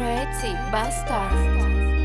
Pretty, Bastard.